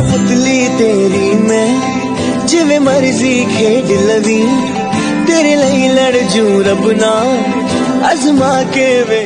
कठपुतली तेरी मैं, जिवे मर्ज़ी खेड लवी। तेरे लिए लड़ जू रब ना अजमा के वे